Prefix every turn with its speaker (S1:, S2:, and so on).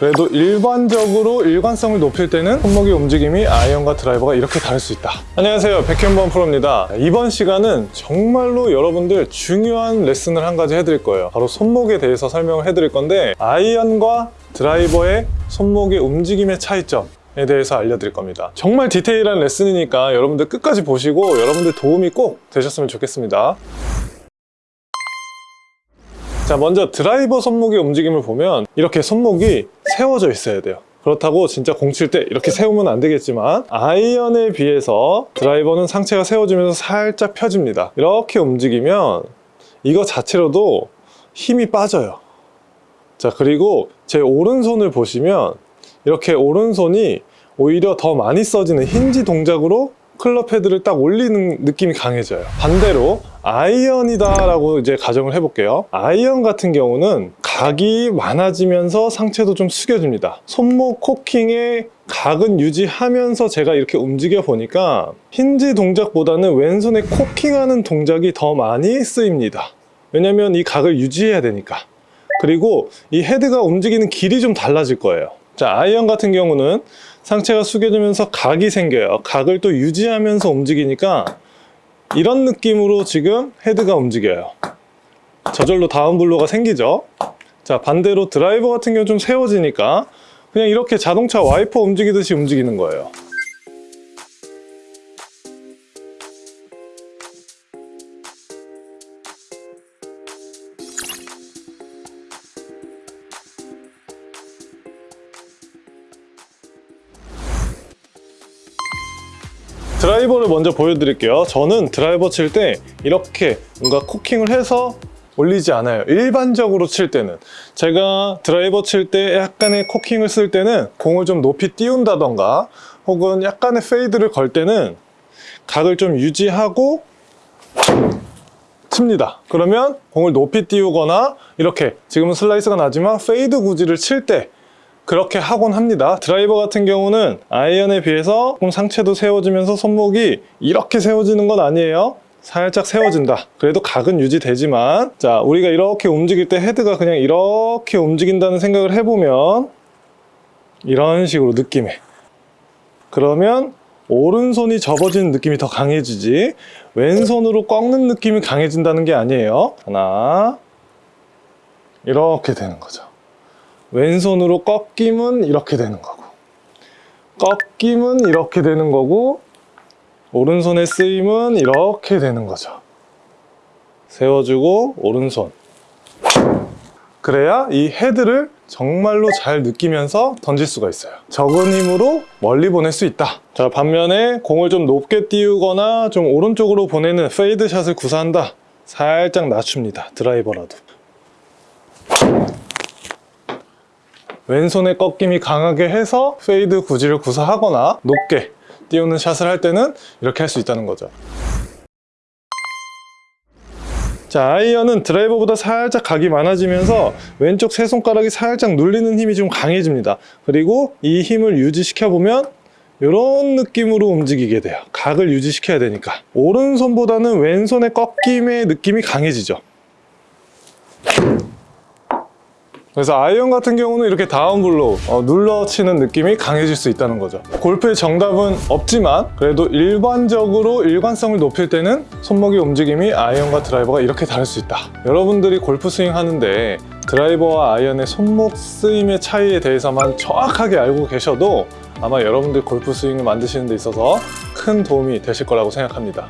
S1: 그래도 일반적으로 일관성을 높일 때는 손목의 움직임이 아이언과 드라이버가 이렇게 다를 수 있다. 안녕하세요. 백현범 프로입니다. 이번 시간은 정말로 여러분들 중요한 레슨을 한 가지 해드릴 거예요. 바로 손목에 대해서 설명을 해드릴 건데 아이언과 드라이버의 손목의 움직임의 차이점 에 대해서 알려드릴 겁니다. 정말 디테일한 레슨이니까 여러분들 끝까지 보시고 여러분들 도움이 꼭 되셨으면 좋겠습니다 자 먼저 드라이버 손목의 움직임을 보면 이렇게 손목이 세워져 있어야 돼요. 그렇다고 진짜 공 칠 때 이렇게 세우면 안 되겠지만 아이언에 비해서 드라이버는 상체가 세워지면서 살짝 펴집니다. 이렇게 움직이면 이거 자체로도 힘이 빠져요. 자 그리고 제 오른손을 보시면 이렇게 오른손이 오히려 더 많이 써지는 힌지 동작으로 클럽 헤드를 딱 올리는 느낌이 강해져요. 반대로 아이언이다 라고 이제 가정을 해볼게요. 아이언 같은 경우는 각이 많아지면서 상체도 좀 숙여집니다. 손목 cocking의 각은 유지하면서 제가 이렇게 움직여 보니까 힌지 동작보다는 왼손에 cocking하는 동작이 더 많이 쓰입니다. 왜냐면 이 각을 유지해야 되니까. 그리고 이 헤드가 움직이는 길이 좀 달라질 거예요 자 아이언 같은 경우는 상체가 숙여지면서 각이 생겨요. 각을 또 유지하면서 움직이니까 이런 느낌으로 지금 헤드가 움직여요. 저절로 down blow가 생기죠. 자 반대로 드라이버 같은 경우 좀 세워지니까 그냥 이렇게 자동차 와이퍼 움직이듯이 움직이는 거예요 드라이버를 먼저 보여드릴게요. 저는 드라이버 칠 때 이렇게 뭔가 cocking을 해서 올리지 않아요. 일반적으로 칠 때는. 제가 드라이버 칠 때 약간의 cocking을 쓸 때는 공을 좀 높이 띄운다던가 혹은 약간의 fade를 걸 때는 각을 좀 유지하고 칩니다. 그러면 공을 높이 띄우거나 이렇게 지금은 슬라이스가 나지만 fade 구질을 칠 때 그렇게 하곤 합니다. 드라이버 같은 경우는 아이언에 비해서 조금 상체도 세워지면서 손목이 이렇게 세워지는 건 아니에요. 살짝 세워진다. 그래도 각은 유지되지만 자 우리가 이렇게 움직일 때 헤드가 그냥 이렇게 움직인다는 생각을 해보면 이런 식으로 느낌에. 그러면 오른손이 접어지는 느낌이 더 강해지지 왼손으로 꺾는 느낌이 강해진다는 게 아니에요. 하나. 이렇게 되는 거죠 왼손으로 꺾임은 이렇게 되는 거고 꺾임은 이렇게 되는 거고 오른손의 쓰임은 이렇게 되는 거죠. 세워주고 오른손. 그래야 이 헤드를 정말로 잘 느끼면서 던질 수가 있어요. 적은 힘으로 멀리 보낼 수 있다. 자 반면에 공을 좀 높게 띄우거나 좀 오른쪽으로 보내는 fade 샷을 구사한다. 살짝 낮춥니다. 드라이버라도 왼손의 꺾임이 강하게 해서 fade 구질을 구사하거나 높게 띄우는 샷을 할 때는 이렇게 할 수 있다는 거죠. 자 아이언은 드라이버보다 살짝 각이 많아지면서 왼쪽 세 손가락이 살짝 눌리는 힘이 좀 강해집니다. 그리고 이 힘을 유지시켜 보면 이런 느낌으로 움직이게 돼요. 각을 유지시켜야 되니까. 오른손보다는 왼손의 꺾임의 느낌이 강해지죠 그래서 아이언 같은 경우는 이렇게 down blow 어, 눌러치는 느낌이 강해질 수 있다는 거죠. 골프의 정답은 없지만 그래도 일반적으로 일관성을 높일 때는 손목의 움직임이 아이언과 드라이버가 이렇게 다를 수 있다. 여러분들이 골프 스윙 하는데 드라이버와 아이언의 손목 쓰임의 차이에 대해서만 정확하게 알고 계셔도 아마 여러분들 골프 스윙을 만드시는 데 있어서 큰 도움이 되실 거라고 생각합니다